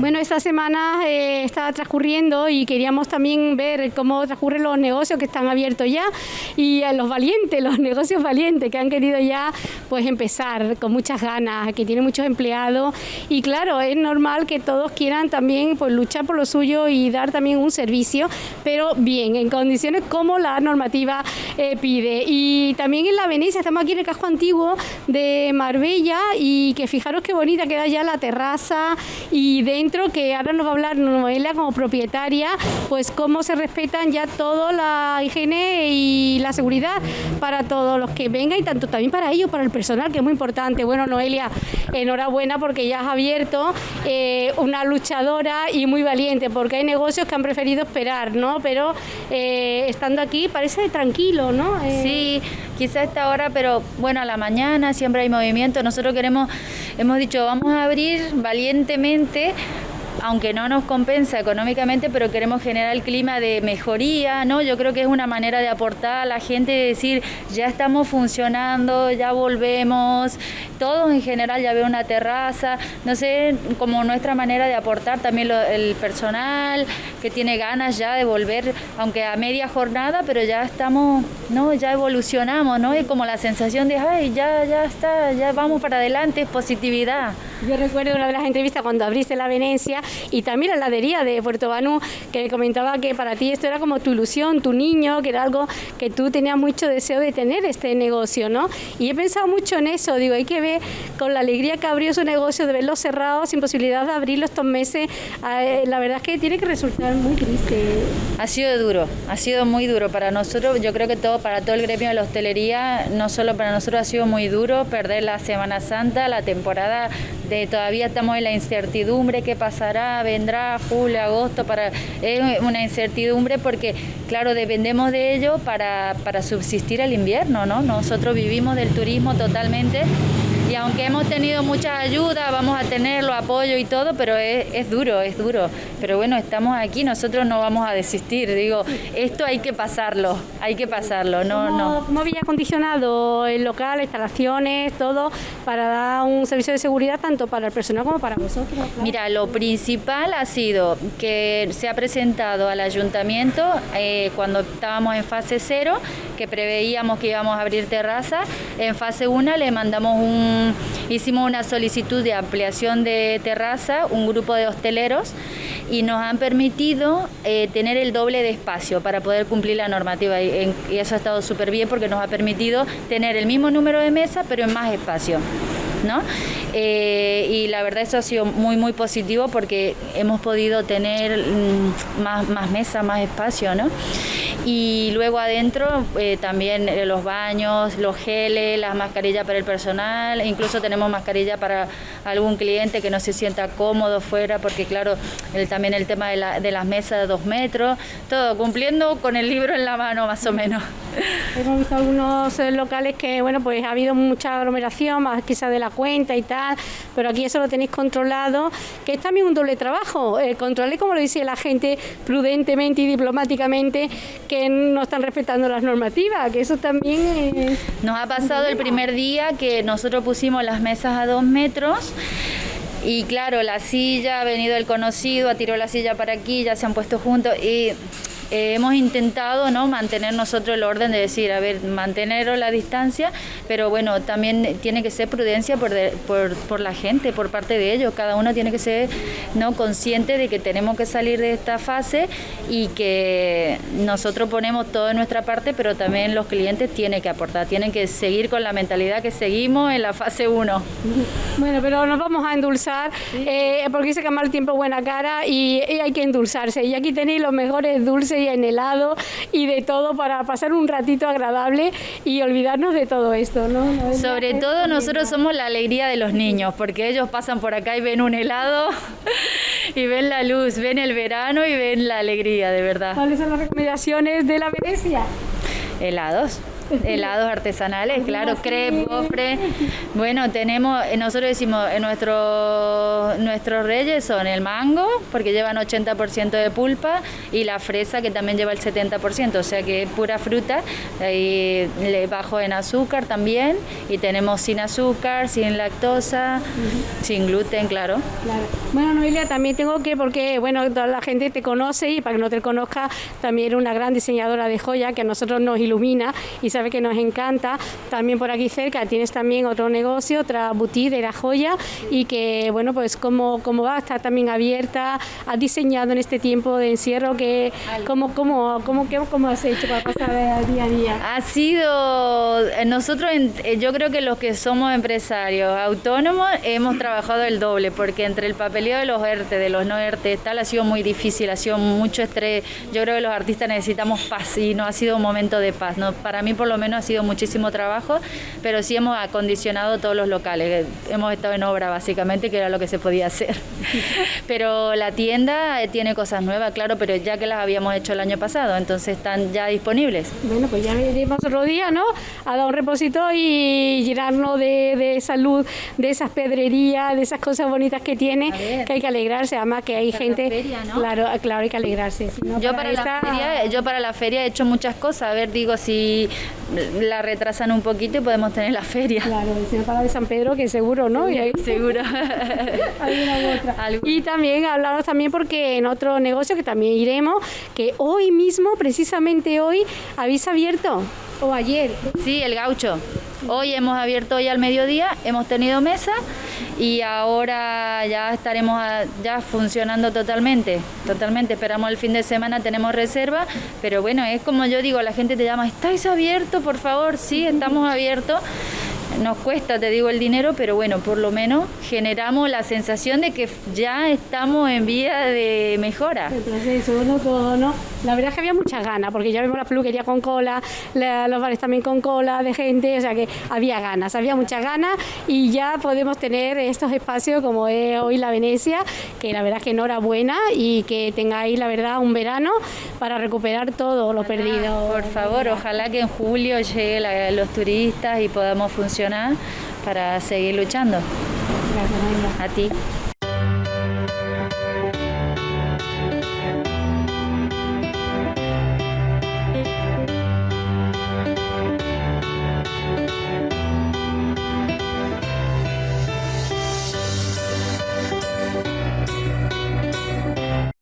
Bueno, esta semana eh, está transcurriendo y queríamos también ver cómo transcurren los negocios que están abiertos ya y a los valientes, los negocios valientes que han querido ya pues empezar con muchas ganas, que tienen muchos empleados y claro, es normal que todos quieran también pues luchar por lo suyo y dar también un servicio, pero bien, en condiciones como la normativa eh, pide. Y también en la Venecia, estamos aquí en el casco antiguo de Marbella y que fijaros qué bonita queda ya la terraza y dentro que ahora nos va a hablar Noelia como propietaria, pues cómo se respetan ya toda la higiene y la seguridad para todos los que vengan y tanto también para ellos, para el personal, que es muy importante. Bueno, Noelia, enhorabuena porque ya has abierto eh, una luchadora y muy valiente, porque hay negocios que han preferido esperar, ¿no? Pero eh, estando aquí parece tranquilo, ¿no? Eh, sí, quizá esta hora, pero bueno, a la mañana siempre hay movimiento. Nosotros queremos, hemos dicho, vamos a abrir valientemente aunque no nos compensa económicamente, pero queremos generar el clima de mejoría, ¿no? Yo creo que es una manera de aportar a la gente, de decir, ya estamos funcionando, ya volvemos, todos en general ya veo una terraza, no sé, como nuestra manera de aportar también el personal que tiene ganas ya de volver, aunque a media jornada, pero ya estamos, ¿no? Ya evolucionamos, ¿no? Es como la sensación de, ay, ya, ya está, ya vamos para adelante, es positividad. Yo recuerdo una de las entrevistas cuando abriste la Venecia y también la heladería de Puerto Banú, que comentaba que para ti esto era como tu ilusión, tu niño, que era algo que tú tenías mucho deseo de tener este negocio, ¿no? Y he pensado mucho en eso, digo, hay que ver con la alegría que abrió su negocio, de verlo cerrado, sin posibilidad de abrirlo estos meses, eh, la verdad es que tiene que resultar muy triste. Ha sido duro, ha sido muy duro para nosotros, yo creo que todo, para todo el gremio de la hostelería, no solo para nosotros ha sido muy duro perder la Semana Santa, la temporada de todavía estamos en la incertidumbre, qué pasará, vendrá julio, agosto, para, es una incertidumbre porque, claro, dependemos de ello para, para subsistir el invierno, ¿no? Nosotros vivimos del turismo totalmente y aunque hemos tenido mucha ayuda, vamos a tenerlo, apoyo y todo, pero es, duro, es duro. Pero bueno, estamos aquí, nosotros no vamos a desistir. Digo, esto hay que pasarlo, hay que pasarlo. No, no. ¿Cómo había acondicionado el local, instalaciones, todo, para dar un servicio de seguridad tanto para el personal como para vosotros? Mira, lo principal ha sido que se ha presentado al ayuntamiento eh, cuando estábamos en fase cero, que preveíamos que íbamos a abrir terraza. En fase 1 le mandamos un hicimos una solicitud de ampliación de terraza, un grupo de hosteleros, y nos han permitido eh, tener el doble de espacio para poder cumplir la normativa. Y, eso ha estado súper bien porque nos ha permitido tener el mismo número de mesas, pero en más espacio. ¿no? Eh, y la verdad eso ha sido muy muy positivo porque hemos podido tener mm, más, más más espacio, ¿no? Y luego adentro eh, también eh, los baños, los geles, las mascarillas para el personal, incluso tenemos mascarilla para algún cliente que no se sienta cómodo fuera, porque claro, también el tema de, de, las mesas de dos metros, todo cumpliendo con el libro en la mano más o menos. Hemos visto algunos eh, locales que, bueno, pues ha habido mucha aglomeración, más quizá de la cuenta y tal, pero aquí eso lo tenéis controlado, que es también un doble trabajo, eh, controlar, como lo dice la gente, prudentemente y diplomáticamente, que no están respetando las normativas, que eso también es... Nos ha pasado el primer día que nosotros pusimos las mesas a dos metros, y claro, la silla, ha venido el conocido, ha tirado la silla para aquí, ya se han puesto juntos y eh, hemos intentado ¿no? mantener nosotros el orden de decir, a ver, mantener la distancia, pero bueno, también tiene que ser prudencia por, por, por, la gente, por parte de ellos. Cada uno tiene que ser ¿no? consciente de que tenemos que salir de esta fase y que nosotros ponemos todo en nuestra parte, pero también los clientes tienen que aportar, tienen que seguir con la mentalidad que seguimos en la fase 1. Bueno, pero nos vamos a endulzar, eh, porque dice que mal tiempo buena cara y, y hay que endulzarse. Y aquí tenéis los mejores dulces y en helado y de todo para pasar un ratito agradable y olvidarnos de todo esto, ¿no? Sobre todo nosotros somos la alegría de los niños, porque ellos pasan por acá y ven un helado y ven la luz, ven el verano y ven la alegría, de verdad. ¿Cuáles son las recomendaciones de la Venecia? Helados helados artesanales, claro, crepe, gofre. Bueno, tenemos, eh, nosotros decimos, eh, nuestros nuestros reyes son el mango, porque llevan 80% de pulpa, y la fresa, que también lleva el 70%, o sea que es pura fruta, y le bajo en azúcar también, y tenemos sin azúcar, sin lactosa, sin gluten, claro. claro. Bueno, Noelia, también tengo que, porque, bueno, toda la gente te conoce, y para que no te conozca, también una gran diseñadora de joya, que a nosotros nos ilumina, y sabe que nos encanta. También por aquí cerca tienes también otro negocio, otra boutique de la joya y que, bueno, pues cómo, cómo va, está también abierta, has diseñado en este tiempo de encierro, que, cómo, cómo, cómo, cómo has hecho para pasar día a día. Ha sido, eh, nosotros eh, yo creo que los que somos empresarios autónomos hemos trabajado el doble, porque entre el papeleo de los ERTE, de los no ERTE, tal, ha sido muy difícil, ha sido mucho estrés. Yo creo que los artistas necesitamos paz y no ha sido un momento de paz. ¿no? Para mí por lo menos ha sido muchísimo trabajo, pero sí hemos acondicionado todos los locales. Hemos estado en obra básicamente, que era lo que se podía hacer. pero la tienda eh, tiene cosas nuevas, claro, pero ya que las habíamos hecho el año pasado, entonces están ya disponibles. Bueno, pues ya veremos otro día, ¿no? A dar un reposito y llenarnos de, de, salud, de esas pedrerías, de esas cosas bonitas que tiene, que hay que alegrarse, además que hay gente... Claro, claro, hay que alegrarse. yo, para la feria, yo para la feria he hecho muchas cosas, a ver, digo, si la retrasan un poquito y podemos tener la feria. Claro, el para de San Pedro, que seguro, ¿no? y ahí... Seguro. Y también hablaros también porque en otro negocio que también iremos, que hoy mismo, precisamente hoy, habéis abierto, o ayer. Sí, el gaucho. Hoy hemos abierto hoy al mediodía, hemos tenido mesa y ahora ya estaremos ya funcionando totalmente, totalmente. Esperamos el fin de semana, tenemos reserva, pero bueno, es como yo digo, la gente te llama, ¿estáis abiertos? Por favor, sí, estamos abiertos nos cuesta, te digo, el dinero, pero bueno, por lo menos generamos la sensación de que ya estamos en vía de mejora. El proceso, no todo, ¿no? La verdad es que había mucha ganas, porque ya vemos la peluquería con cola, los bares también con cola de gente, o sea que había ganas, había muchas ganas y ya podemos tener estos espacios como es hoy la Venecia, que la verdad es que enhorabuena y que tengáis la verdad un verano para recuperar todo lo perdido. Por favor, ojalá que en julio lleguen los turistas y podamos funcionar para seguir luchando. Gracias, A ti.